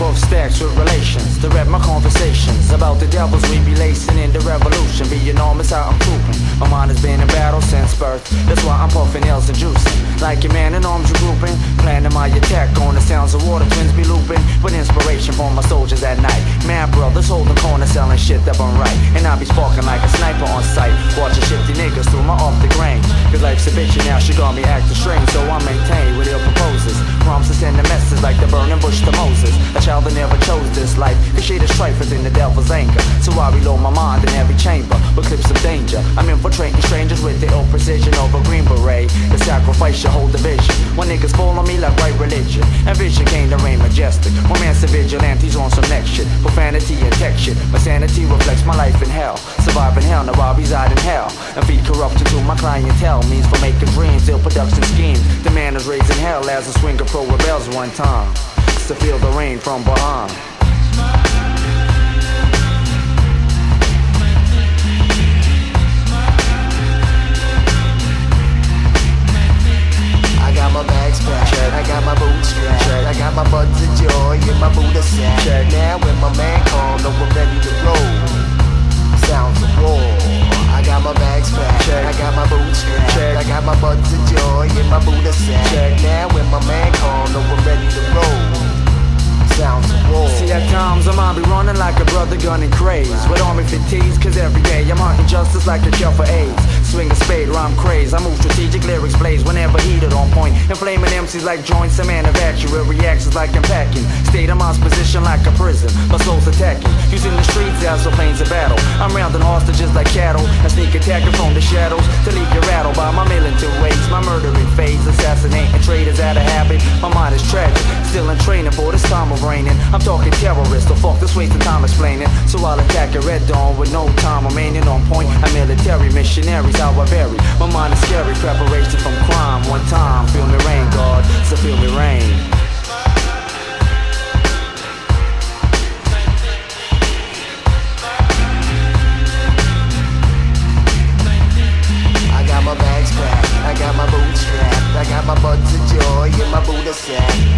Both stacks with relations To rap my conversations About the devils we be lacing in the revolution. Be enormous how I'm trooping My mind has been in battle since birth. That's why I'm puffing L's and juicing. Like a man in arms regrouping Planning my attack on the sounds of water twins be looping. With inspiration for my soldiers at night. Mad brothers holding corners selling shit that I'm right. And I be sparking like a sniper on sight. Watching shifty niggas through my off the grain. Cause life's a bitch and now she got me acting life. Cause shit is strife within the devil's anger. So I reload my mind in every chamber With clips of danger. I'm infiltrating strangers with the ill precision of a green beret. The sacrifice your whole division When niggas fall on me like white religion. And vision came to reign majestic. Romance and vigilantes on some next shit. Profanity and tech shit. My sanity reflects my life in hell. Surviving hell, now I reside in hell. And feed corruption to my clientele Means for making dreams, ill production schemes. The man is raising hell as a swinger pro rebels one time. To feel the rain from behind My man call, know I'm ready to roll. Sounds of war. I got my bags packed, I got my boots strapped, I got my buds of joy in my Buddha sack. Now when my man call, know I'm ready to roll. Sounds of war. See at times I might be running like a brother gunning craze With army fatigues cause every day I'm hunting justice like a cure for AIDS Swing a spade, rhyme craze. I move strategic lyrics blaze whenever heated on point. Inflaming MCs like joints, a man evacuate reactions like unpacking State of mind's position like a prison. My soul's attacking. Using the streets as a planes of battle. I'm rounding hostages like cattle. And sneak attacking from the shadows To leave you rattled by my militant ways My murdering phase Assassinating traitors out of habit. My mind is tragic Still in training for this time of raining I'm talking terrorists. So fuck this wasting time explaining. So I'll attack at red dawn With no time remaining on point Missionaries how I vary. My mind is scary Preparation from crime. One time Feel me rain God So feel me rain. I got my bags packed, I got my boots strapped, I got my buds of joy in my Buddha sack.